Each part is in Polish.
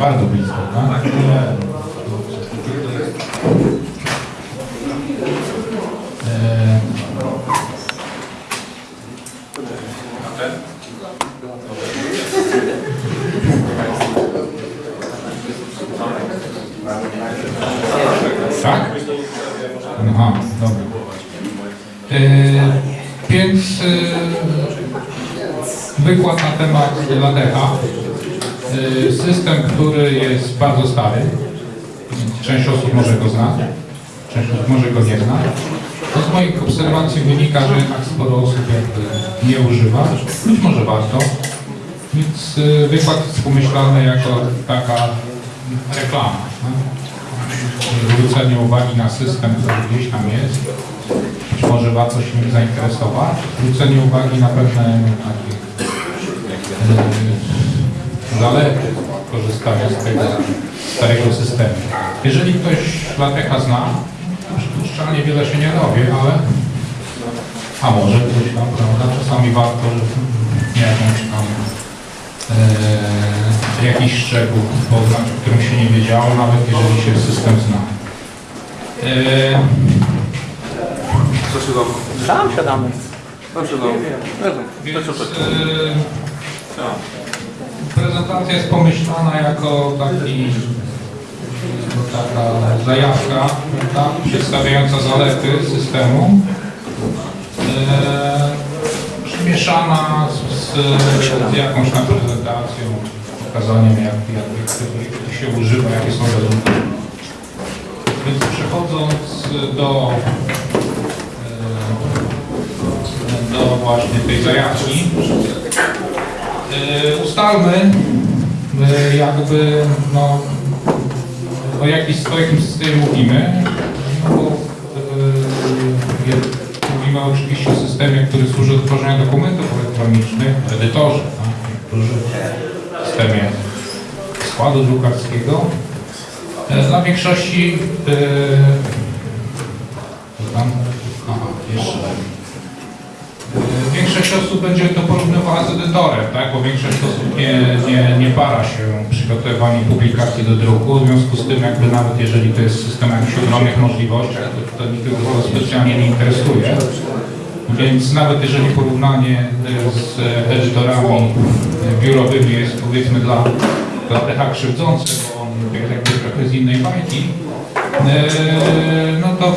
Bardzo blisko, tak? E, Tak? Aha, dobra. E, więc e, wykład na temat Latecha. E, system, który jest bardzo stary. Część osób może go znać, część osób może go nie znać. To z moich obserwacji wynika, że jednak sporo osób jakby nie używa. Być może warto. Więc e, wykład jest pomyślany jako taka reklama. zwrócenie uwagi na system, który gdzieś tam jest. Być może warto się nim zainteresować. Zwrócenie uwagi na pewne takie zalety korzystania z tego starego systemu. Jeżeli ktoś Latecha zna, to przypuszczalnie wiele się nie dowie, ale a może ktoś tam, prawda, czasami warto że jakąś tam e, jakiś szczegół poznać, o którym się nie wiedziało, nawet jeżeli się system zna. E, Co się dało? Tam siadamy. Co się dało? więc, e, prezentacja jest pomyślana jako taki taka zajawka prawda, przedstawiająca zalety systemu. E, przymieszana z, z, jakąś tam prezentacją, pokazaniem jak, jak, jak, się używa, jakie są rezultaty. Więc przechodząc do, e, do właśnie tej zajawki, ustalmy e, jakby no, o, jakiś, o jakim systemie mówimy. No bo, je- mówimy oczywiście o systemie, który służy do tworzenia dokumentów elektronicznych, edytorze, tak? w systemie składu drukarskiego. Dla większości e, co tam? Aha, jeszcze. E, Większość osób będzie to porównywała z edytorem, tak? bo większość osób nie, nie, nie para się przygotowywaniem publikacji do druku, w związku z tym jakby nawet jeżeli to jest system jakichś ogromnych możliwościach, to, to nikogo to specjalnie nie interesuje. Więc nawet jeżeli porównanie e, z edytorami biurowymi jest powiedzmy dla, dla TH krzywdzące, bo on jakby trochę z innej bajki, e, no to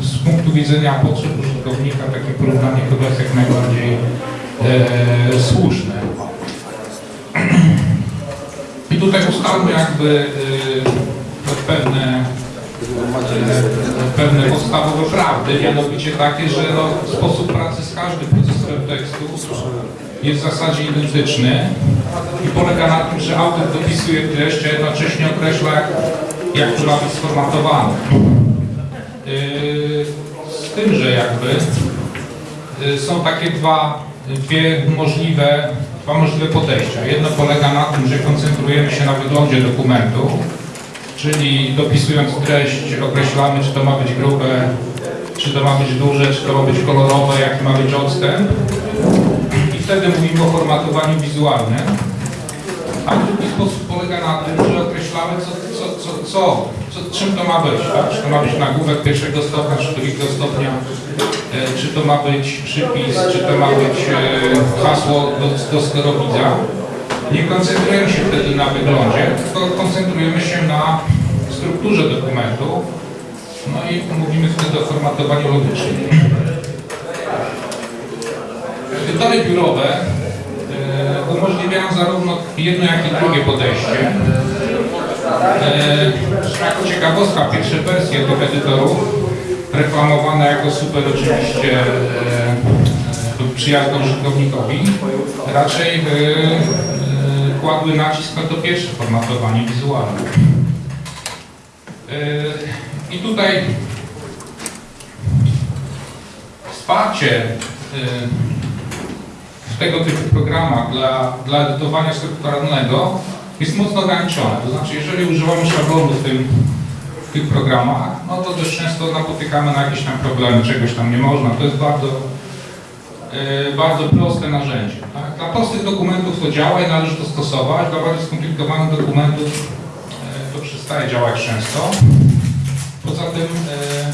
z punktu widzenia potrzeb użytkownika takie porównanie chyba jest jak najbardziej e, słuszne. I tutaj ustalmy jakby e, pewne e, pewne podstawowe prawdy, mianowicie takie, że no, sposób pracy z każdym procesorem tekstu jest w zasadzie identyczny i polega na tym, że autor dopisuje treść, a jednocześnie określa, jak, ma być sformatowane. Tym, że jakby yy, są takie dwa, dwie możliwe, dwa możliwe podejścia. Jedno polega na tym, że koncentrujemy się na wyglądzie dokumentu, czyli dopisując treść określamy, czy to ma być grube, czy to ma być duże, czy to ma być kolorowe, jaki ma być odstęp. I wtedy mówimy o formatowaniu wizualnym. A sposób polega na tym, że określamy, co, co, co, co, co, czym to ma być. Tak? Czy to ma być nagłówek pierwszego stopnia, czy drugiego stopnia, e, czy to ma być przypis, czy to ma być e, hasło do, do sterowidza. Nie koncentrujemy się wtedy na wyglądzie, tylko koncentrujemy się na strukturze dokumentu. No i mówimy wtedy o formatowaniu logycznym. Edytory biurowe umożliwiają zarówno jedno, jak i drugie podejście. E, jako ciekawostka, pierwsze wersje tych edytorów, reklamowane jako super oczywiście e, przyjazne użytkownikowi, raczej e, e, kładły nacisk na to pierwsze formatowanie wizualne. E, I tutaj wsparcie e, w tego typu programach dla, dla edytowania strukturalnego jest mocno ograniczone. To znaczy, jeżeli używamy szablonu w, tym, w tych programach, no to dość często napotykamy na jakieś tam problemy, czegoś tam nie można. To jest bardzo e, bardzo proste narzędzie. Tak? Dla prostych dokumentów to działa i należy to stosować, dla bardziej skomplikowanych dokumentów e, to przestaje działać często. Poza tym e,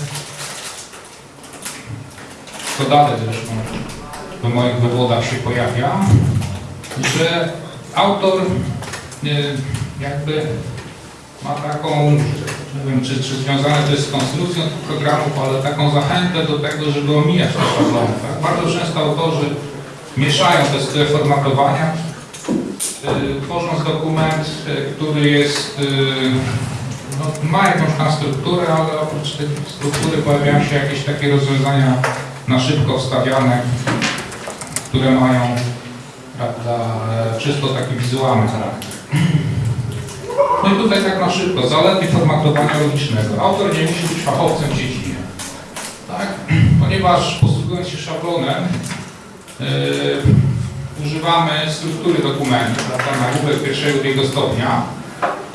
to dalej zresztą w moich wywodach się pojawia, że autor e, jakby ma taką, nie wiem czy, czy związane to jest z konstrukcją tych programów, ale taką zachętę do tego, żeby omijać te szablony. Tak? Bardzo często autorzy mieszają te style formatowania, y, tworząc dokument, y, który jest, y, no, ma jakąś tam strukturę, ale oprócz tej struktury pojawiają się jakieś takie rozwiązania na szybko wstawiane, które mają prawda, czysto taki wizualny charakter. No i tutaj tak na szybko, zalety formatowania logicznego. Autor nie musi być fachowcem w dziedzinie. Tak? Ponieważ posługując się szablonem, yy, używamy struktury dokumentu, prawda, nagłówek pierwszego drugiego stopnia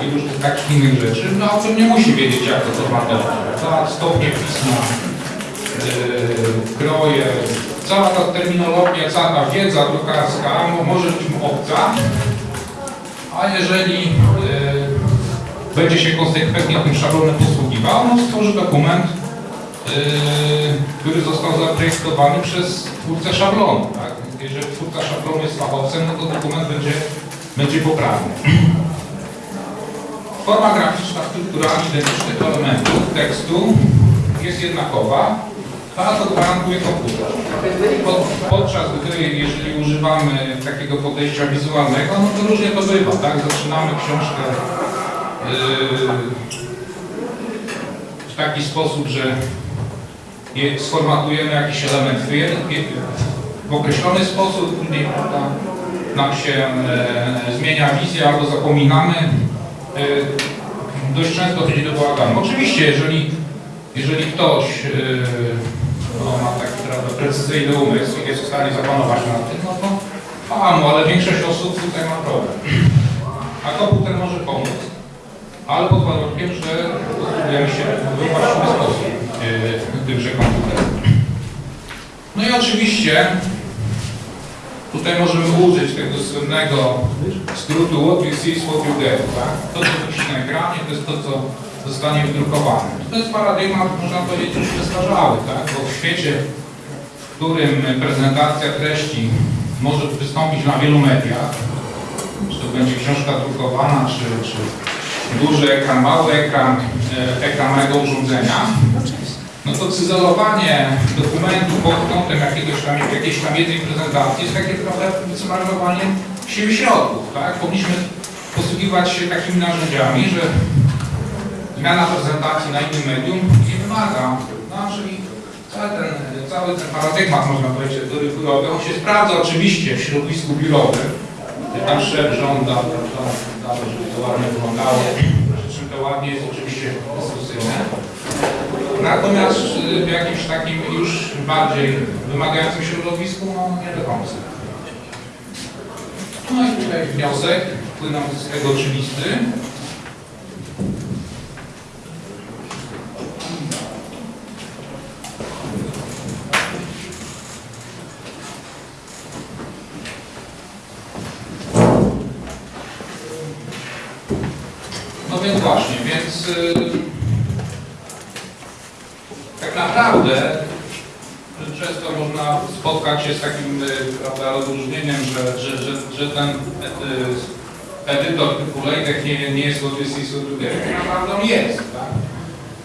i różnych takich innych rzeczy. No autor nie musi wiedzieć jak to formatować. Stopnie pisma, yy, kroje, cała ta terminologia, cała ta wiedza drukarska mo- może być mu obca, a jeżeli y, będzie się konsekwentnie tym szablonem posługiwał, no stworzy dokument, y, który został zaprojektowany przez twórcę szablonu. Tak? Jeżeli twórca szablonu jest fachowcem, no to dokument będzie, będzie poprawny. Forma graficzna, struktura identycznych elementów tekstu jest jednakowa, a to gwarantuje komputer. Pod, podczas gdy, jeżeli używamy takiego podejścia wizualnego, no to różnie to bywa, tak? Zaczynamy książkę yy, w taki sposób, że je, sformatujemy jakiś element w, w określony sposób, później nam się e, zmienia wizja albo zapominamy. E, dość często chodzi do bałaganu. Oczywiście, jeżeli, jeżeli ktoś e, no, ma taki prawda, precyzyjny umysł i jest w stanie zapanować nad tym, no to fajnie, ale większość osób tutaj ma problem. A komputer może pomóc, ale pod warunkiem, że posługujemy się w właściwy sposób yy, tymże komputerem. No i oczywiście tutaj możemy użyć tego słynnego skrótu what you see is what you get, tak? To, co widzisz na ekranie, to jest to, co zostanie wydrukowane. To jest paradygmat, można powiedzieć, już przestarzały, tak? Bo w świecie, w którym prezentacja treści może wystąpić na wielu mediach, czy to będzie książka drukowana, czy, czy duży ekran, mały ekran, e, ekran małego urządzenia, no to cyzelowanie dokumentu pod kątem jakiegoś tam, jakiejś tam jednej prezentacji jest takie trochę zmarnowanie sił środków, tak? Powinniśmy posługiwać się takimi narzędziami, że zmiana prezentacji na innym medium nie wymaga, no czyli cały ten, cały ten paradygmat, można powiedzieć, biurowy, on się sprawdza oczywiście w środowisku biurowym, tam szef żąda, żąda, żeby to ładnie wyglądało, przy czym to ładnie jest oczywiście dyskusyjne. Natomiast y, w jakimś takim już bardziej wymagającym środowisku, no nie do końca. No i tutaj wniosek, płynący z tego oczywisty. No więc właśnie, więc y, tak naprawdę często można spotkać się z takim y, prawda, rozróżnieniem, że, że, że, że ten y, edytor typu LaTeX nie, nie jest Odyssey Software. Naprawdę on jest. Tak?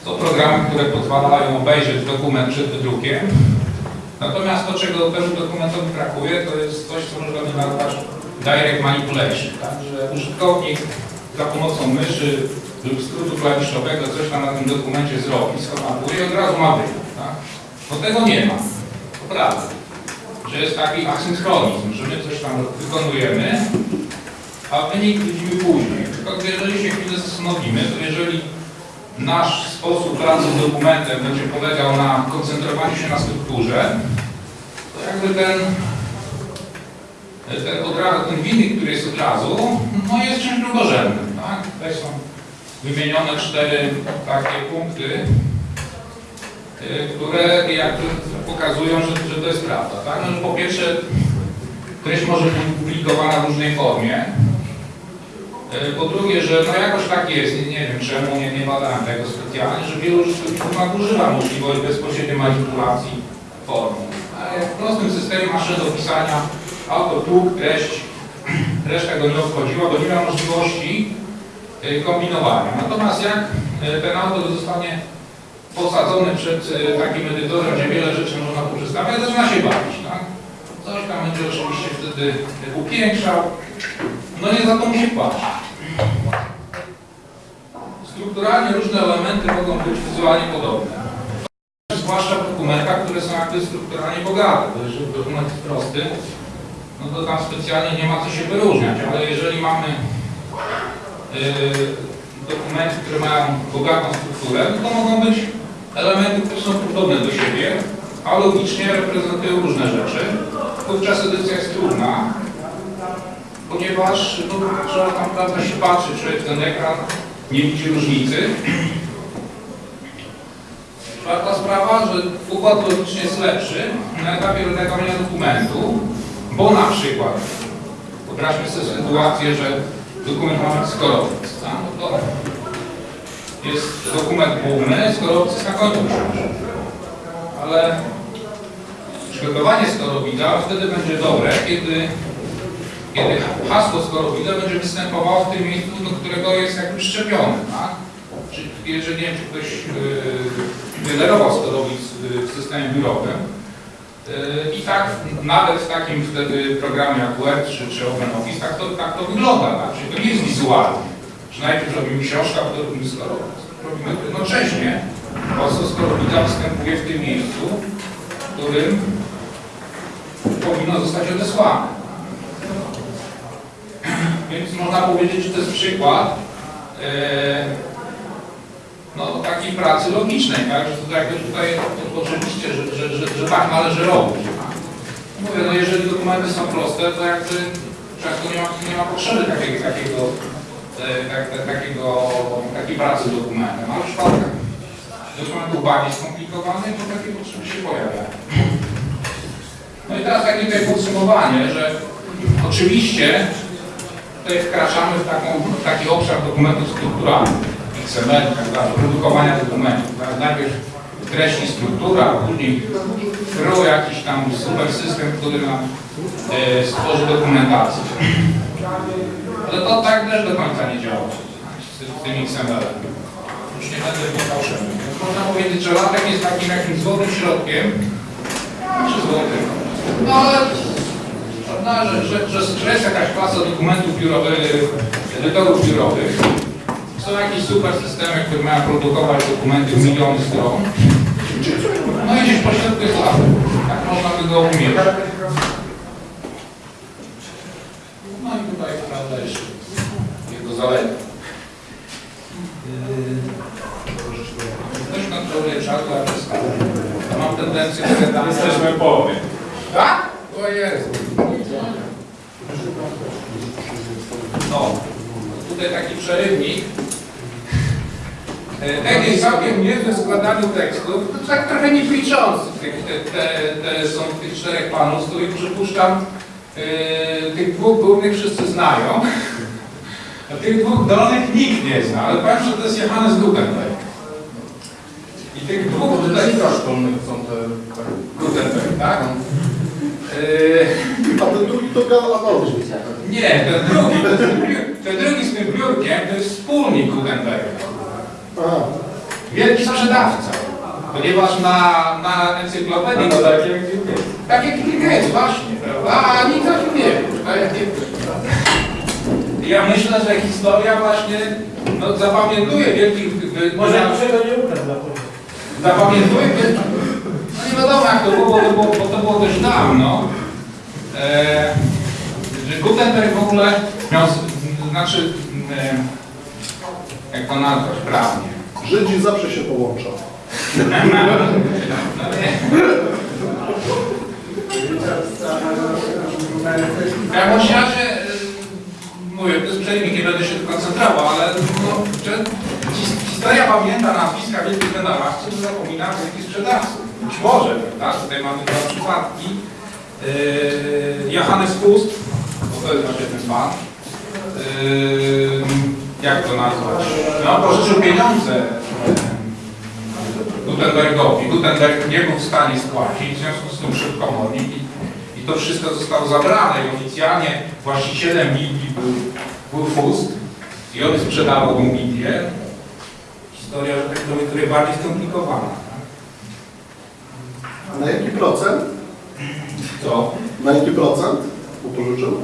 Są programy, które pozwalają obejrzeć dokument przed wydrukiem. Natomiast to, czego temu dokumentowi brakuje, to jest coś, co można nazwać direct manipulation. Tak? Że użytkownik za pomocą myszy lub skrótu klawiszowego coś tam na tym dokumencie zrobi, sformatuje i od razu ma wynik. Tak? Bo tego nie ma. To prawda. Że jest taki asynchronizm, że my coś tam wykonujemy, a wynik widzimy później. Tylko jeżeli się chwilę zastanowimy, to jeżeli nasz sposób pracy z dokumentem będzie polegał na koncentrowaniu się na strukturze, to jakby ten ten, od razu, ten wynik, który jest od razu, no jest czymś drugorzędnym. Tak? Tutaj są wymienione cztery takie punkty, y, które jakby pokazują, że, że to jest prawda. Tak? No, że po pierwsze, treść może być publikowana w różnej formie. Y, Po drugie, że no jakoś tak jest, nie, nie wiem czemu, nie, nie badałem tego specjalnie, że wielu użytkowników nadużywa możliwości bezpośredniej manipulacji formą. A jak w prostym systemie masz do pisania auto, pług, treść, reszta go nie obchodziła, bo nie miał możliwości y, kombinowania. Natomiast jak ten autor zostanie posadzony przed y, takim edytorem, gdzie wiele rzeczy można poprzestawiać, zaczyna się bawić, tak? Coś tam będzie oczywiście wtedy upiększał, no nie za to musi płacić. Strukturalnie różne elementy mogą być wizualnie podobne. Zwłaszcza w dokumentach, które są jakby strukturalnie bogate, bo jeżeli dokument jest prosty, no to tam specjalnie nie ma co się wyróżniać, ale jeżeli mamy dokumenty, które mają bogatą strukturę, no to mogą być elementy, które są podobne do siebie, a logicznie reprezentują różne rzeczy. Wówczas edycja jest trudna, ponieważ no, trzeba tam prawda, się patrzy, człowiek w ten ekran nie widzi różnicy. Czwarta sprawa, że układ logiczny jest lepszy na etapie redagowania dokumentu, bo na przykład wyobraźmy sobie sytuację, że dokument ma skorowiec, tak? no to jest dokument główny, skorowiec jest na końcu. Ale przygotowanie skorowida wtedy będzie dobre, kiedy, kiedy hasło skorowida będzie występowało w tym miejscu, do którego jest jakby szczepione, tak? Czy, jeżeli nie wiem, czy ktoś yy, generował skorowic w systemie biurowym, i tak nawet w takim wtedy programie jak Word czy, czy OpenOffice, tak to, tak to wygląda, tak? Czyli to nie jest wizualnie, że najpierw robimy książkę, a potem robimy skorowiec. Robimy jednocześnie, hasło skorowida występuje w tym miejscu, w którym powinno zostać odesłane. Więc można powiedzieć, że to jest przykład e, no, takiej pracy logicznej, tak? że to jakby tutaj oczywiście, że, że, że, że tak należy robić. Mówię, no jeżeli dokumenty są proste, to jakby często nie ma, nie ma potrzeby takiego, takiego, e, tak, tak, takiego, takiej pracy dokumentem, ale w przypadkach dokumentów bardziej skomplikowanych, to takie potrzeby się pojawiają. No i teraz takie tutaj podsumowanie, że oczywiście tutaj wkraczamy w, taką, w taki obszar dokumentów strukturalnych, XML, tak dalej, produkowania dokumentów. Tak? Najpierw treść i struktura, a później kru jakiś tam super system, który nam e, stworzy dokumentację. Ale to tak też do końca nie działa z, z tym XML-em. Już nie będę szerzej. Można powiedzieć, że latek jest takim jakimś złotym środkiem, czy złotym. No ale prawda, że, że, że jest jakaś klasa dokumentów biurowych, edytorów biurowych. Są jakieś super systemy, które mają produkować dokumenty w miliony stron. No i gdzieś pośrodku jest latek. Tak można by go umieć. No i tutaj prawda jeszcze jego zalety. Ktoś kontroluje czas, bo ja przestawiam. Mam tendencję do gadania. Jesteśmy połowie. Tak? O Jezu. No, tutaj taki przerywnik. E, jest całkiem niezły w składaniu tekstów, to tak trochę nieliczący. Te, te, te są tych czterech panów, z których przypuszczam, e, tych dwóch głównych wszyscy znają. A tych dwóch dolnych nikt nie zna, ale powiem, że to jest Johannes Gutenberg. I tych dwóch tutaj... szkolnych są te... Gutenberg, tak? E, A ten drugi to Galanorz. Nie, ten drugi, ten, ten drugi z tym biurkiem to jest wspólnik Gutenberga. Wielki sprzedawca. Ponieważ na, na encyklopedii to tak, tak jak Gates, właśnie, prawda? A nikt o tym nie wie. jak nie- Ja myślę, że historia właśnie no, zapamiętuje wielkich... Może ja czego nie pewno. Zapamiętuje wielkich... No nie wiadomo jak to było, bo to było, bo to było dość dawno. E, że Gutenberg w ogóle miał, znaczy, e, jak to nazwać prawnie? Żydzi zawsze się połączą. No nie. Y, mówię, to jest przejmik, nie będę się koncentrował, ale no, że his- historia pamięta nazwiska wielkich wynalazców, zapomina wielkich sprzedawców. może, prawda? Tutaj mamy dwa przypadki. Yy, Johannes Fust, bo to jest właśnie ten pan. Yy, jak to nazwać? No, pożyczył pieniądze Gutenbergowi. Gutenberg nie był w stanie spłacić, w związku z tym szybko komornik i, i to wszystko zostało zabrane i oficjalnie właścicielem Biblii był, był Fust i on sprzedawał tą Biblię. Historia, że tak powiem, trochę bardziej skomplikowana. tak? A na jaki procent? To, Na jaki procent upożyczył?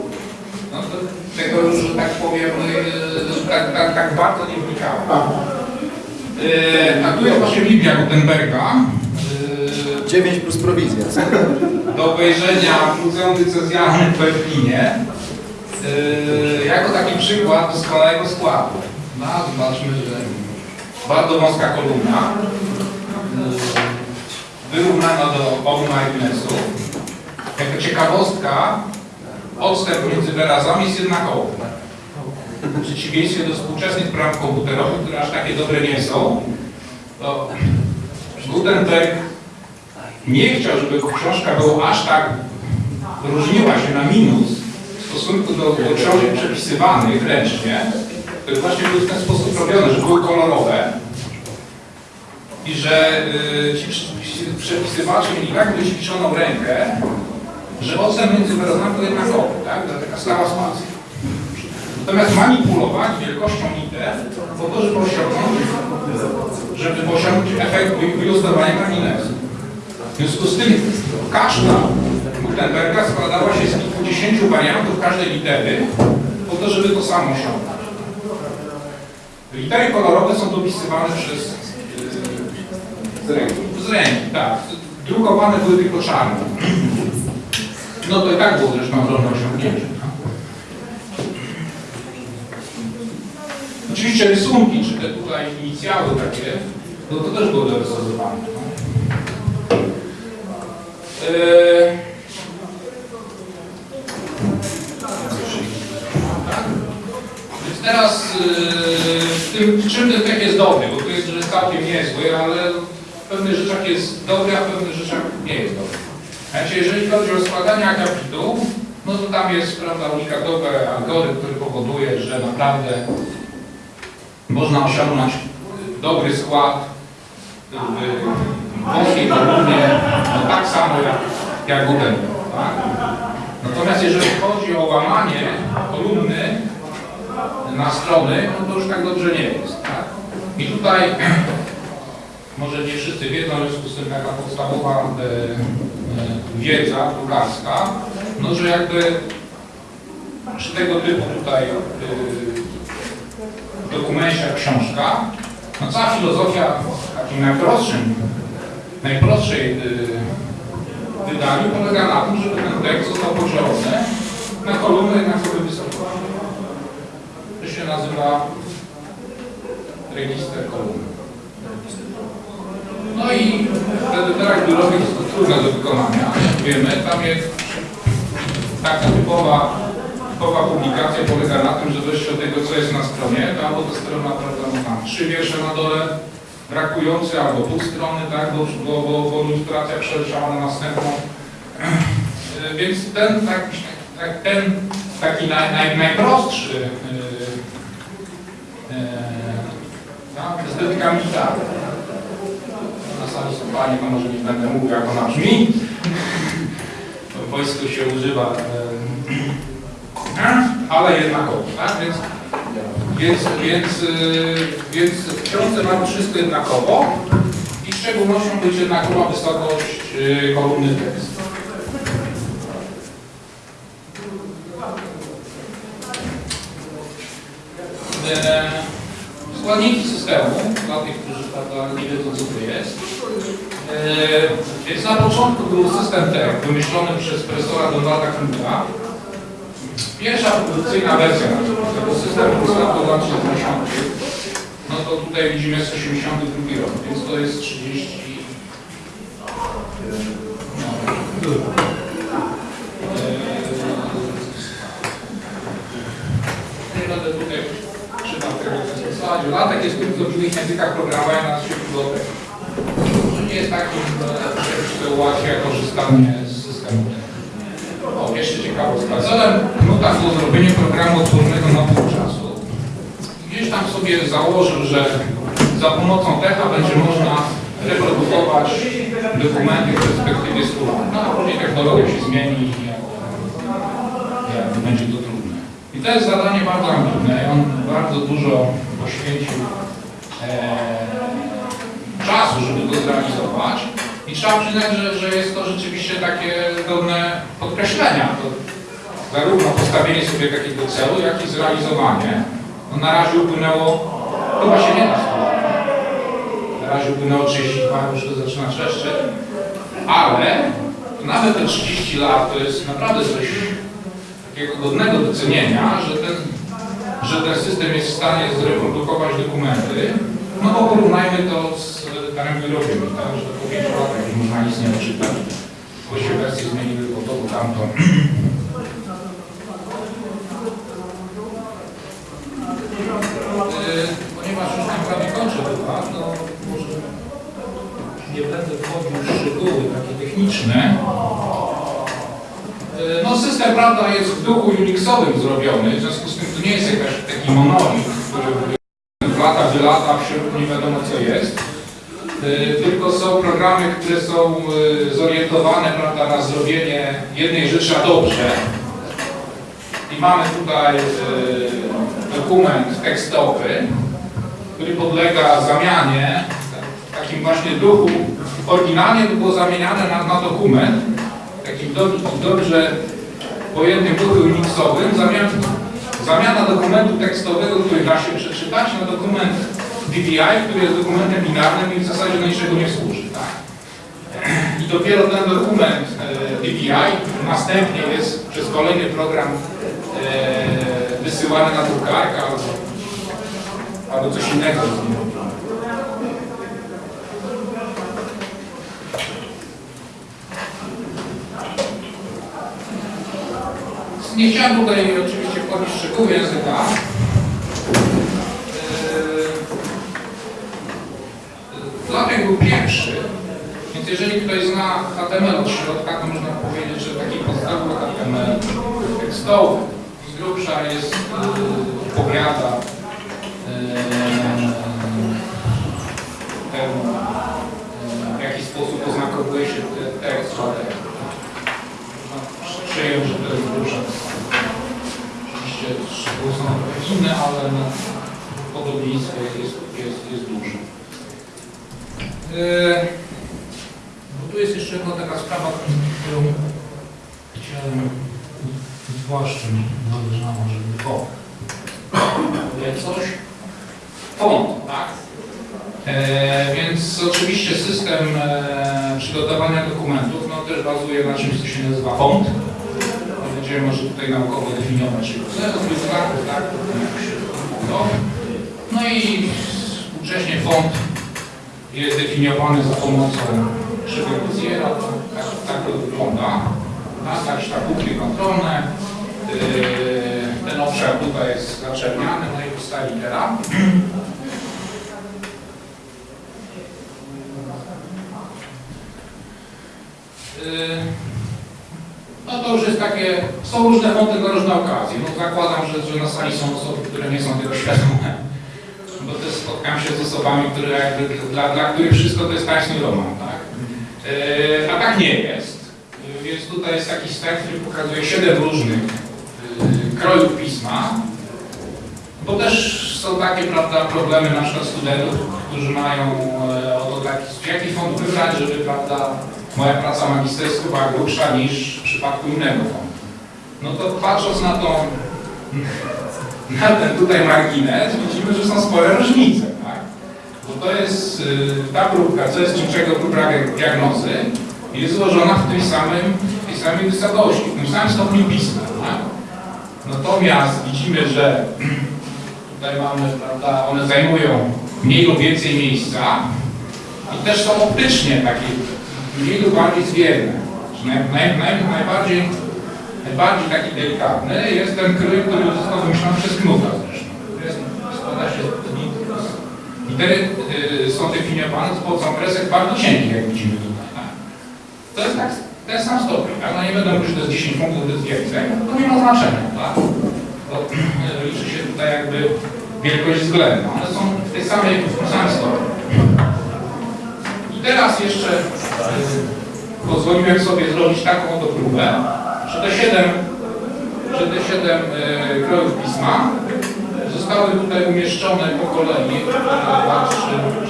no to tego już, że tak powiem, yy, tak, tak, tak bardzo nie wnikałem. A tu jest właśnie Biblia Gutenberga. Yy, 9 plus prowizja. do obejrzenia w Muzeum Dycezjalnym w Berlinie yy, jako taki przykład doskonałego składu. No, zobaczmy, że bardzo wąska kolumna, wyrównana do obu marginesów. Jako ciekawostka, odstęp między wyrazami jest jednakowy. W przeciwieństwie do współczesnych program komputerowych, które aż takie dobre nie są, to Gutenberg nie chciał, żeby książka była aż tak różniła się na minus w stosunku do, do książek przepisywanych ręcznie, które właśnie były w ten sposób robione, że były kolorowe i że y, ci przepisywacze mieli tak wyćwiczoną rękę, że odstęp między wyrazami był jednakowy, tak? To taka stała spacja. Natomiast manipulować wielkością liter po to, żeby osiągnąć, żeby osiągnąć efekt ilustrowania marginesu. W związku z tym każda Gutenberga składała się z kilkudziesięciu wariantów każdej litery po to, żeby to samo osiągnąć. Litery kolorowe są dopisywane przez yy, z ręki. Z ręki, tak. Drukowane były tylko czarne. No to i tak było zresztą ogromne osiągnięcie. Oczywiście rysunki, czy te tutaj inicjały takie, no to też było dorysowywane. Eee, tak. Więc teraz yy, tym, czym ten tekst jest dobry, bo to jest że całkiem niezły, ale w pewnych rzeczach jest dobry, a w pewnych rzeczach nie jest dobry. Znaczy, jeżeli chodzi o składanie akapitów, no to tam jest prawda, unikatowy algorytm, który powoduje, że naprawdę można osiągnąć dobry skład w kolumnie, no tak samo jak, jak Gutenberg. Tak? Natomiast jeżeli chodzi o łamanie kolumny na strony, no to już tak dobrze nie jest. Tak? I tutaj, może nie wszyscy wiedzą, w związku z tym taka podstawowa e, e, wiedza drukarska, no że jakby przy tego typu tutaj e, dokumencie jak książka, no cała filozofia w takim najprostszym, najprostszej y, wydaniu polega na tym, żeby ten tekst został podzielony na kolumny jednakowej wysokości. To się nazywa register kolumn. No i wtedy teraz biurowy jest to trudne do wykonania, wiemy, tam jest taka typowa typowa publikacja polega na tym, że wreszcie od tego, co jest na stronie, to albo ta strona, prawda, ma tam trzy wiersze na dole, brakujące, albo pół strony, tak, bo, bo, bo, bo ilustracja przeleciała na następną. E, Więc ten, tak, tak, ten taki naj, naj, najprostszy estetyka militarna. Na sali są panie, może nie będę mówił, jak ona brzmi. W wojsku się używa e, ale jednakowo, tak? Więc, więc, więc, yy, więc w książce mamy wszystko jednakowo i szczególnością będzie jednakowa wysokość yy, kolumny tekstu. E, Składniki systemu, dla tych, którzy nie wiedzą co to jest. E, Więc na początku był system TEK wymyślony przez profesora Donalda Kruga, Pierwsza produkcyjna wersja tego systemu powstała w lat 70. No to tutaj widzimy jest 82 rok, więc to jest 30. No. Będę tutaj czytał tego zasadzie. Latek jest tylko w innych językach programowania na świecie do tego. To nie jest takim e, co ułatwia korzystanie z systemu. O, jeszcze ciekawostka. Celem Było zrobienie programu odpornego na pół czasu. Gdzieś tam sobie założył, że za pomocą techa będzie można reprodukować dokumenty w perspektywie 100 lat. No a później technologia się zmieni i jak będzie to trudne. I to jest zadanie bardzo ambitne. On bardzo dużo poświęcił e, czasu, żeby to zrealizować. I trzeba przyznać, że, że jest to rzeczywiście takie godne podkreślenia. To zarówno postawienie sobie takiego celu, jak i zrealizowanie. No na razie upłynęło, chyba się nie da 100 lat. Na razie upłynęło 32, już to zaczyna trzeszczeć. Ale nawet te 30 lat to jest naprawdę coś takiego godnego docenienia, że ten, że ten system jest w stanie zreprodukować dokumenty. No bo porównajmy to z darem wyrobiem, tak? że po 5 latach już można nic nie odczytać. Właściwie wersje zmieniły po to, po tamto. Ponieważ już tam prawie kończę chyba, to może nie będę wchodził w szczegóły takie techniczne. Yy, No system, prawda, jest w duchu Unixowym zrobiony, w związku z tym to nie jest jakiś taki monolit, który w lata wylata, w środku nie wiadomo co jest. Yy, Tylko są programy, które są zorientowane prawda, na zrobienie jednej rzeczy a dobrze. I mamy tutaj dokument tekstowy, który podlega zamianie w takim właśnie duchu. Oryginalnie to było zamieniane na, na dokument, takim do, dobrze pojętym duchu Unixowym, zamian, zamiana dokumentu tekstowego, który da się przeczytać, na dokument DVI, który jest dokumentem binarnym i w zasadzie do niczego nie służy. Tak? I dopiero ten dokument e, DVI następnie jest przez kolejny program e, wysyłany na drukarkę albo, albo coś innego. Nie chciałem tutaj oczywiście wchodzić w szczegóły języka. Yy, Flatek był pierwszy, więc jeżeli ktoś zna HTML od środka, to można powiedzieć, że taki podstawowy HTML tekstowy grubsza jest, yy, powiada temu, yy, w jaki sposób oznakowuje się te- tekst, że można przyjąć, że to jest grubsza. Oczywiście szczegóły są inne, ale podobieństwo jest, jest, jest duże. Yy, no tu jest jeszcze jedna taka sprawa, którą chciałem zwłaszcza mi zależało, żeby o, jak coś, font, tak? E, więc oczywiście system e, przygotowania dokumentów no, też bazuje na czymś, co się nazywa font. Będziemy może tutaj naukowo definiować, czyli znaków, tak? To. No i współcześnie font jest definiowany za pomocą Chevretiera, tak, tak to wygląda. Tak, jakieś tak bukry kontrolne. Yy, ten obszar tutaj jest zaczerniany, no i powstaje litera. Yy, No to już jest takie, są różne fonty na różne okazje. No zakładam, że, że na sali są osoby, które nie są tego świadome. Bo też spotkam się z osobami, które jakby, dla, dla których wszystko to jest tańszy roman, tak? Yy, a tak nie jest. Więc tutaj jest taki slajd, który pokazuje siedem różnych krojów pisma. Bo też są takie prawda, problemy na przykład studentów, którzy mają e, o to taki, jaki font wybrać, żeby prawda, moja praca magisterska była grubsza niż w przypadku innego fondu. No to patrząc na tą, na ten tutaj margines, widzimy, że są spore różnice, tak? Bo to jest, y, ta próbka, co jest niczego próbka diagnozy, jest złożona w tym samym, w tej samej wysokości, w tym samym stopniu pisma? Natomiast widzimy, że tutaj mamy, prawda, one zajmują mniej lub więcej miejsca i też są optycznie takie mniej lub bardziej zwierne. Naj, naj, naj, najbardziej, najbardziej taki delikatny jest ten krój, który został wymyślony przez Knuta zresztą. Składa się z y, są definiowane z pomocą kresek bardzo cienkich, jak widzimy tutaj. Tak? To jest tak, ten sam stopień, tak? No nie będę mówił, że to jest 10 punktów, to jest więcej, to nie ma znaczenia, tak? Bo e, liczy się tutaj jakby wielkość względna. One są w tej samej, w tym samym stopniu. I teraz jeszcze pozwoliłem sobie zrobić taką oto próbę, że te 7, że te 7 e, krojów pisma zostały tutaj umieszczone po kolei 2, 3,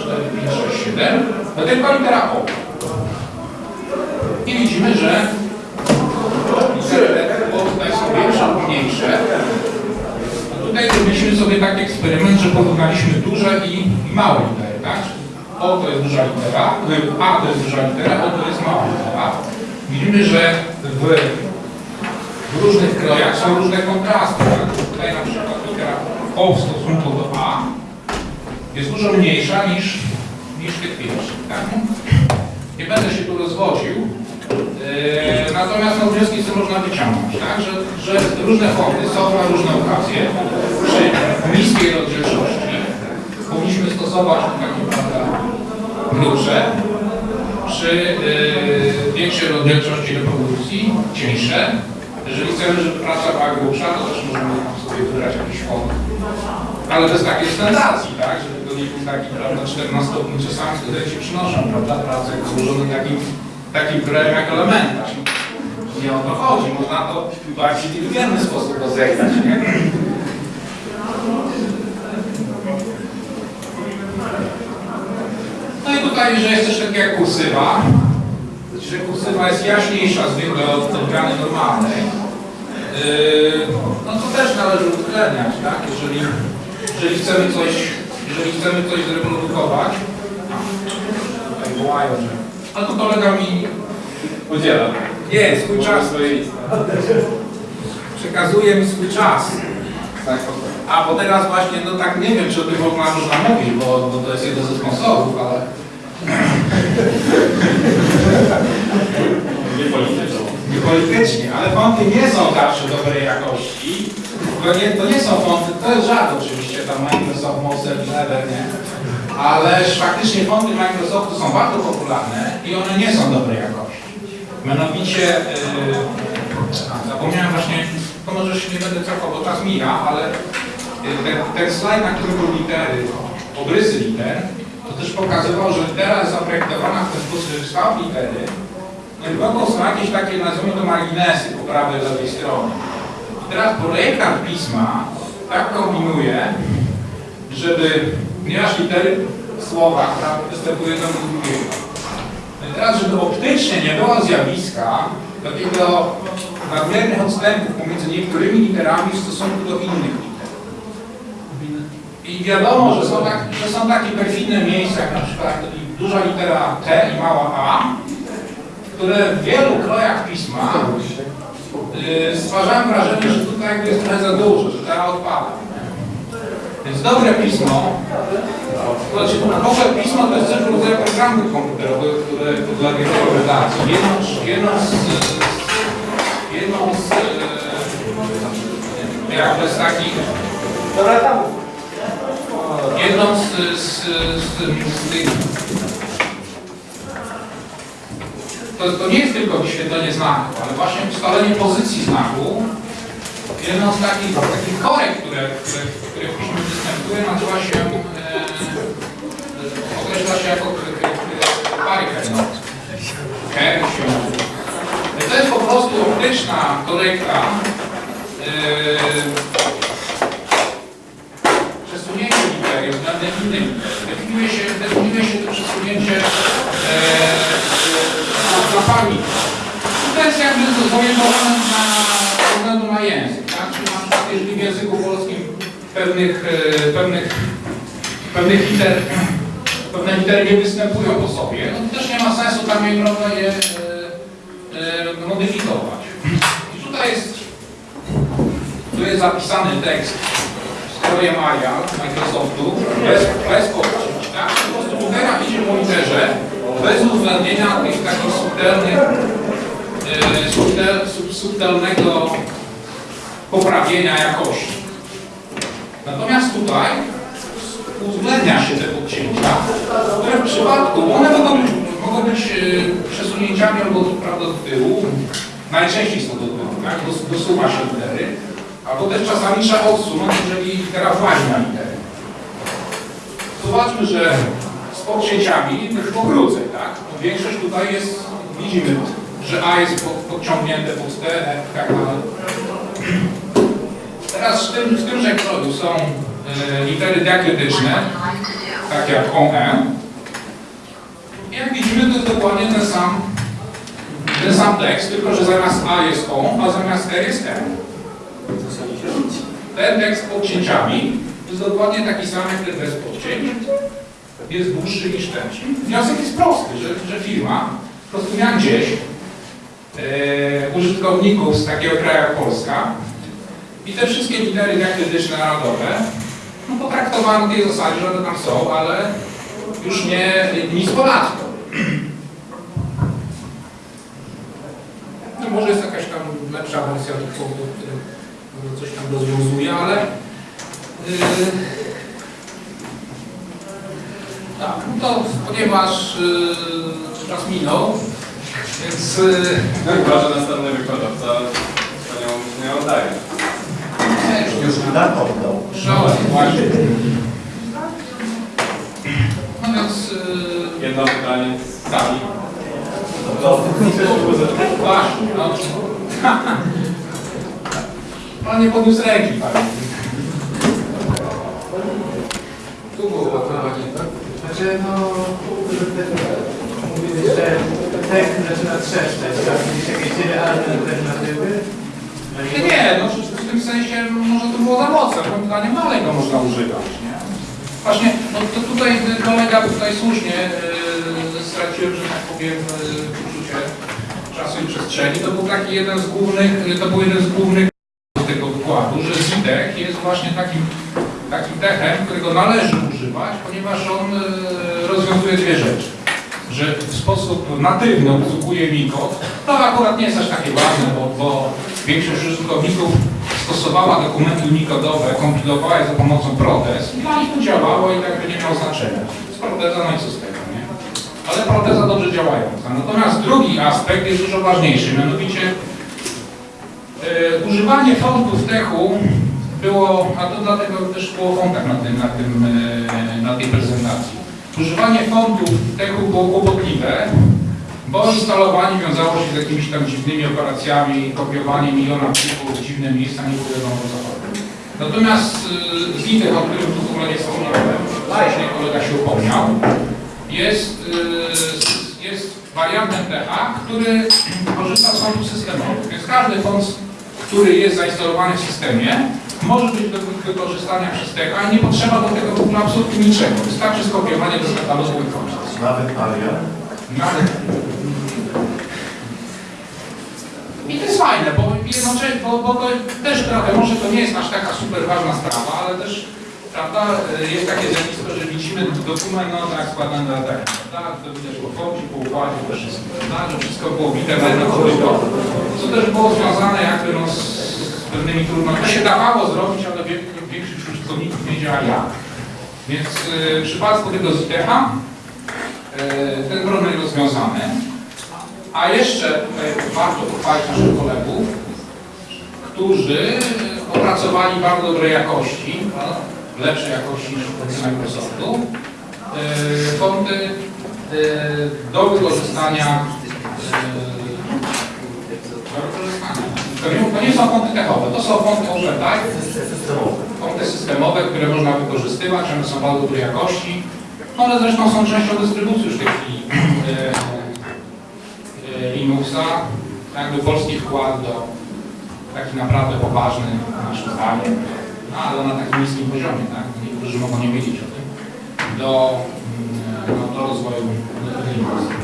4, 5, 6, 7 do tylko litera O. I widzimy, że lub mniejsze. Tutaj zrobiliśmy sobie taki eksperyment, że porównaliśmy duże i, małe litery, tak? O to jest duża litera, A to jest duża litera, O to jest mała litera. Widzimy, że w, w różnych krojach są różne kontrasty. Tak? Tutaj na przykład litera O w stosunku do A jest dużo mniejsza niż, niż tych pierwszych. Tak? Nie będę się tu rozwodził. Yy, natomiast no, wnioski co można wyciągnąć, tak? że, że różne fonty są na różne okazje. Przy niskiej rozdzielczości powinniśmy stosować prawda, grubsze. Przy yy, większej rozdzielczości reprodukcji cieńsze. Jeżeli chcemy, żeby praca była grubsza, to też możemy sobie wybrać jakiś font. Ale bez takiej standardzii, tak? Żeby to nie był taki, prawda, 14 stopni, czasami studenci przynoszą, prawda, pracę złożoną takim, takim krajem jak elementarz. Nie o to chodzi, można to bardziej inteligentny sposób rozegrać, nie? No i tutaj, że jest też takie jak kursywa, że kursywa jest jaśniejsza zwykle od odmiany normalnej. Yy, no to też należy uwzględniać, tak? Jeżeli, jeżeli chcemy coś, jeżeli chcemy coś zreprodukować, tutaj wołają, że a tu kolega mi Udziela. nie, swój czas, przekazuje mi swój czas. Tak, A bo teraz właśnie, no tak nie wiem, czy o tym można, można mówić, bo, bo to jest jeden ze sponsorów, ale nie politycznie. nie politycznie, ale fonty nie są zawsze dobrej jakości. To nie, to nie są fonty, to jest żart oczywiście, tam Microsoft, Mozart, Lever, nie? Ale faktycznie fonty Microsoftu są bardzo popularne i one nie są dobrej jakości. Mianowicie, yy, zapomniałem właśnie, to może się nie będę cofał, bo czas mija, ale yy, ten, slajd, na którym były litery, obrysy liter, to też pokazywał, że jest zaprojektowana w ten sposób, że kształt litery Głęboko są jakieś takie, nazwijmy to marginesy po prawej lewej stronie. I teraz projektant pisma tak kombinuje, żeby, ponieważ litery w słowach prawda, występują jedno do drugiego. No i teraz, żeby optycznie nie było zjawiska takiego nadmiernych odstępów pomiędzy niektórymi literami w stosunku do innych liter. I wiadomo, że są, tak, że są takie perfidne miejsca, jak na przykład duża litera T i mała a, które w wielu krojach pisma yy, stwarzają wrażenie, że tutaj jest trochę za dużo, że ta odpada. Więc dobre pismo, to znaczy w ogóle pismo to jest też rodzaj programów komputerowych, które podlega interpretacji. Jedną, z- jedną z, jedną z yy, jakby z takich jedną z, z, z, z tych to, to nie jest tylko wyświetlenie znaku, ale właśnie ustalenie pozycji znaku. Jedną z takich, takich korek, które, które, które w piśmie występuje, nazywa się, e, e, określa się jako parker. To jest po prostu optyczna korekta e, przesunięcie litery względem innych. Definiuje się, definiuje się to przesunięcie e, na, na pamięć. I to jest jakby na, względu na język. Tak? Czyli na przykład jeżeli w języku polskim pewnych, e, pewnych, pewnych liter, pewne litery nie występują po sobie, no to też nie ma sensu tam je, prawda, je e, e, modyfikować. I tutaj jest, tu jest zapisany tekst stroje Maria Microsoftu bez, bez podcięć, tak? Po prostu litera idzie po literze bez uwzględnienia tych takich subtelnych, subtel, sub, subtelnego poprawienia jakości. Natomiast tutaj uwzględnia się te podcięcia, które w przypadku, one mogą mogą być y, przesunięciami albo do, prawda, do tyłu. Najczęściej są do tyłu, tak? Do, dosuwa się litery. Albo też czasami trzeba odsunąć, jeżeli litera włazi na. Zobaczmy, że z podcięciami to już pokrócej, tak? No większość tutaj jest, widzimy, że A jest pod, podciągnięte pod T, E, tak. Teraz w tym, w tymże kodu są e, litery diakrytyczne, tak jak OE. I jak widzimy, to jest dokładnie ten sam, ten sam tekst, tylko że zamiast A jest O, a zamiast R jest M. Ten tekst z podcięciami jest dokładnie taki sam jak ten bez podcięć. Jest dłuższy niż ten. Wniosek jest prosty, że, że firma po prostu miała gdzieś e, użytkowników z takiego kraju jak Polska i te wszystkie litery diakrytyczne narodowe no, potraktowano w tej zasadzie, że one tam są, ale już nie nic ponadto. No, może jest jakaś tam lepsza wersja tych punktów, które coś tam rozwiązuje, ale yy, tak, no to ponieważ yy, czas minął, więc yy, No że następny wykładowca panią nie oddaje. Już Tak oddał. Właśnie. No więc yy, Jedno pytanie z sali. Właśnie, no. Pan nie podniósł ręki, panie. Tu było pytanie, tak? Znaczy, no, mówili, że tekst zaczyna trzeszczeć, tak? Gdzieś jakieś realne alternatywy? Nie, nie, no w tym sensie może to było za mocne, moim zdaniem dalej go można używać, nie? Właśnie, no to tutaj kolega tutaj słusznie yy, straciłem, że tak powiem, yy, poczucie czasu i przestrzeni. To był taki jeden z głównych, to był jeden z głównych tego wykładu, że ZITEK jest właśnie takim, takim techem, którego należy używać, ponieważ on yy, rozwiązuje dwie rzeczy. Że w sposób natywny obsługuje Miko, to akurat nie jest aż takie ważne, bo, bo większość użytkowników stosowała dokumenty unikodowe, kompilowała je za pomocą protez i dla nich to działało i jakby nie miało znaczenia. Z proteza, no i co z tego, nie? Ale proteza dobrze działająca. Natomiast drugi aspekt jest dużo ważniejszy, mianowicie e, używanie fontów techu było, a to dlatego też było kontakt na, tym, na, tym, e, na tej prezentacji. Używanie fontów techu było kłopotliwe, bo instalowanie wiązało się z jakimiś tam dziwnymi operacjami, kopiowanie miliona plików w dziwne miejsca, nie było wiadomo o co chodzi. Natomiast y, Zitech, o którym tu w ogóle nie wspomniałem, właśnie kolega się upomniał, jest, y, jest wariantem TH, który korzysta z fontów systemowych. Więc każdy font, który jest zainstalowany w systemie, może być do wykorzystania przez TH i nie potrzeba do tego ogóle absolutnie niczego. Wystarczy skopiowanie do katalogu i koniec. Nawet Aria. Nawet. I to jest fajne, bo bo, bo to też trochę, może to nie jest aż taka super ważna sprawa, ale też, prawda, jest takie zjawisko, że widzimy dokument, no tak, składany na tak, prawda, to widać po focie, po układzie, po wszystkim, prawda, że wszystko było bite na jedno co też było związane jakby no, z pewnymi trudnościami. To się dawało zrobić, ale większość użytkowników nie wiedziała jak. Więc y, w przypadku tego ZTH E, ten problem jest rozwiązany. A jeszcze tutaj warto pochwalić naszych kolegów, którzy opracowali bardzo dobrej jakości, lepszej jakości niż produkty Microsoftu, e, e, e, do wykorzystania. To nie, są fonty techowe, to są fonty OpenType, fonty systemowe, które można wykorzystywać, one są bardzo dobrej jakości. One zresztą są częścią dystrybucji już w tej chwili e, e, Linuxa. Jakby polski wkład do taki naprawdę poważny naszym zdaniem, no, ale na takim niskim poziomie, tak? Niektórzy mogą nie wiedzieć o tym, do, mm, no, do rozwoju Linuxa.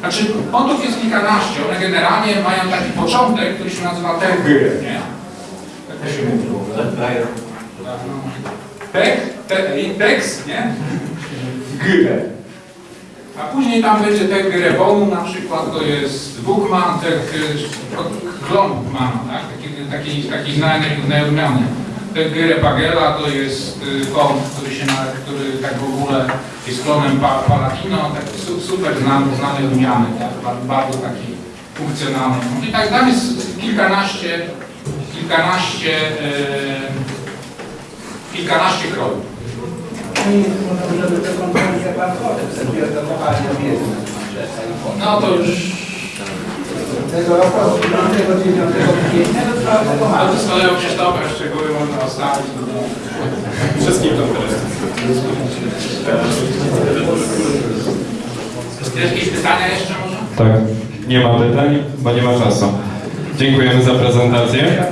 Znaczy, fontów jest kilkanaście, one generalnie mają taki początek, który się nazywa TG, nie? Tak to się mówi. Tak, no. Tek, te, tekst, nie? G. A później tam będzie tek Grewonu, na przykład to jest Bookman, tek Glon Bookmana, tak? Taki, taki, taki znany, znajomiony Te Gyre Pagela to jest y, kąt, który się na, który tak w ogóle jest klonem pa, Palatino, taki su, super znany, znany rumiany, tak, ba- bardzo taki funkcjonalny. No I tak tam jest kilkanaście, kilkanaście, y, kilkanaście obiektne. No to już Tego roku 5, 9 kwietnia do 4 ale kolegą Krzysztofem szczegóły można ostawić. Wszystkim tam teraz. Jakieś pytania jeszcze może? Tak, nie ma pytań, bo nie ma czasu. Dziękujemy za prezentację.